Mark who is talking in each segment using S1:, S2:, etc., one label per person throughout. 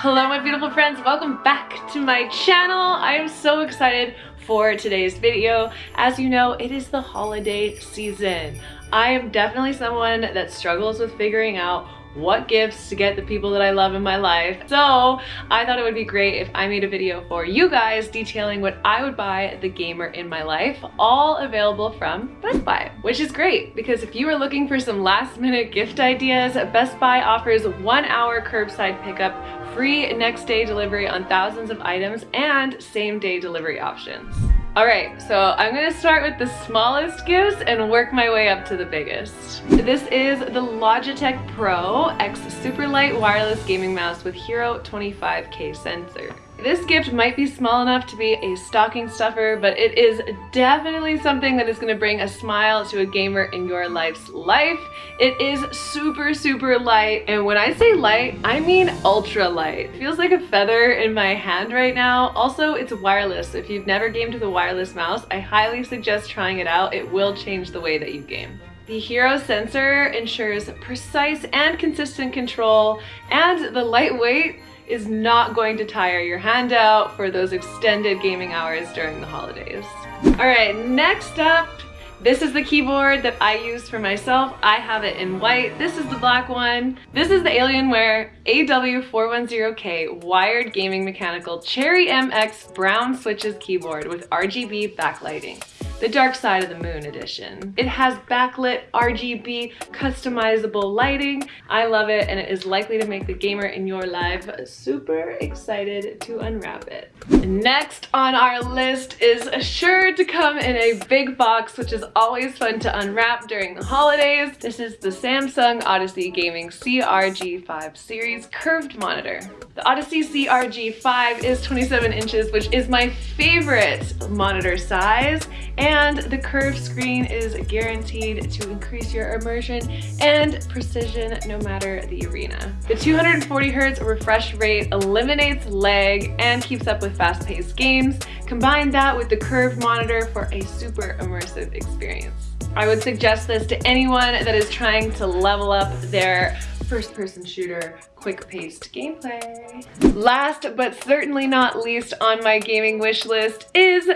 S1: Hello my beautiful friends, welcome back to my channel. I am so excited for today's video. As you know, it is the holiday season. I am definitely someone that struggles with figuring out what gifts to get the people that I love in my life. So I thought it would be great if I made a video for you guys detailing what I would buy the gamer in my life, all available from Best Buy, which is great because if you are looking for some last minute gift ideas, Best Buy offers one hour curbside pickup, free next day delivery on thousands of items, and same day delivery options. All right, so I'm gonna start with the smallest gifts and work my way up to the biggest. This is the Logitech Pro X Super Light Wireless Gaming Mouse with Hero 25K sensor. This gift might be small enough to be a stocking stuffer, but it is definitely something that is going to bring a smile to a gamer in your life's life. It is super, super light, and when I say light, I mean ultra light. It feels like a feather in my hand right now. Also, it's wireless. If you've never gamed with a wireless mouse, I highly suggest trying it out. It will change the way that you game. The Hero sensor ensures precise and consistent control, and the lightweight is not going to tire your hand out for those extended gaming hours during the holidays. All right, next up, this is the keyboard that I use for myself. I have it in white. This is the black one. This is the Alienware AW410K wired gaming mechanical Cherry MX brown switches keyboard with RGB backlighting the Dark Side of the Moon edition. It has backlit RGB customizable lighting. I love it and it is likely to make the gamer in your life super excited to unwrap it. Next on our list is sure to come in a big box which is always fun to unwrap during the holidays. This is the Samsung Odyssey Gaming CRG5 series curved monitor. The Odyssey CRG5 is 27 inches which is my favorite monitor size and the curved screen is guaranteed to increase your immersion and precision no matter the arena. The 240 Hz refresh rate eliminates lag and keeps up with fast-paced games. Combine that with the curved monitor for a super immersive experience. I would suggest this to anyone that is trying to level up their first-person shooter quick-paced gameplay. Last but certainly not least on my gaming wish list is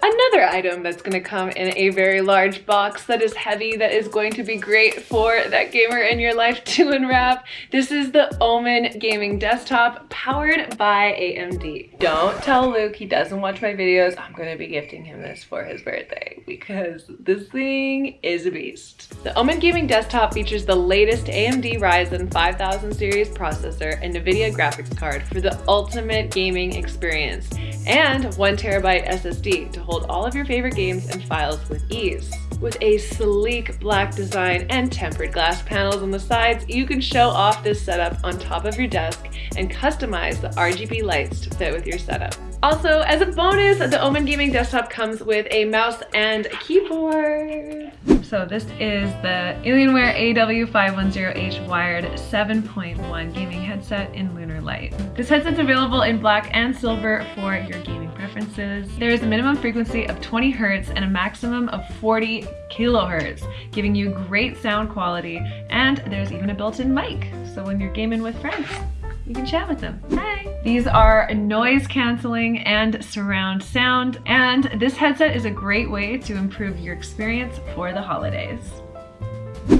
S1: Another item that's going to come in a very large box that is heavy that is going to be great for that gamer in your life to unwrap. This is the Omen gaming desktop powered by AMD. Don't tell Luke he doesn't watch my videos. I'm going to be gifting him this for his birthday because this thing is a beast. The Omen gaming desktop features the latest AMD Ryzen 5000 series processor and NVIDIA graphics card for the ultimate gaming experience and one terabyte SSD hold all of your favorite games and files with ease. With a sleek black design and tempered glass panels on the sides, you can show off this setup on top of your desk and customize the RGB lights to fit with your setup. Also, as a bonus, the Omen Gaming Desktop comes with a mouse and keyboard. So this is the Alienware AW510H wired 7.1 gaming headset in Lunar Light. This headset's available in black and silver for your gaming preferences. There is a minimum frequency of 20 Hertz and a maximum of 40 kilohertz, giving you great sound quality, and there's even a built-in mic, so when you're gaming with friends, you can chat with them. Hi! These are noise canceling and surround sound, and this headset is a great way to improve your experience for the holidays.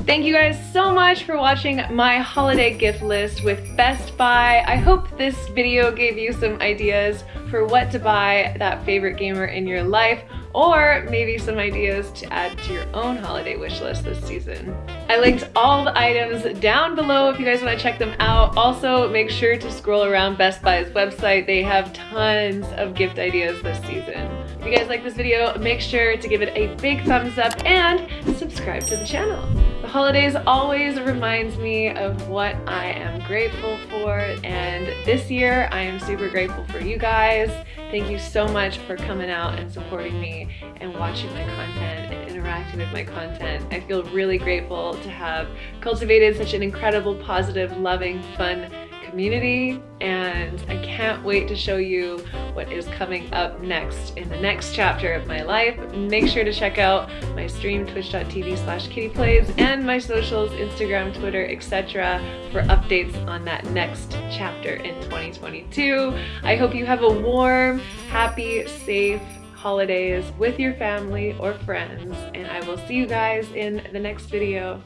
S1: Thank you guys so much for watching my holiday gift list with Best Buy. I hope this video gave you some ideas for what to buy that favorite gamer in your life or maybe some ideas to add to your own holiday wish list this season. I linked all the items down below if you guys want to check them out. Also, make sure to scroll around Best Buy's website. They have tons of gift ideas this season. If you guys like this video, make sure to give it a big thumbs up and subscribe to the channel. The holidays always reminds me of what I am grateful for and this year I am super grateful for you guys. Thank you so much for coming out and supporting and watching my content and interacting with my content. I feel really grateful to have cultivated such an incredible, positive, loving, fun community and I can't wait to show you what is coming up next in the next chapter of my life. Make sure to check out my stream twitch.tv slash kittyplays and my socials, Instagram, Twitter, etc. for updates on that next chapter in 2022. I hope you have a warm, happy, safe, holidays with your family or friends and I will see you guys in the next video.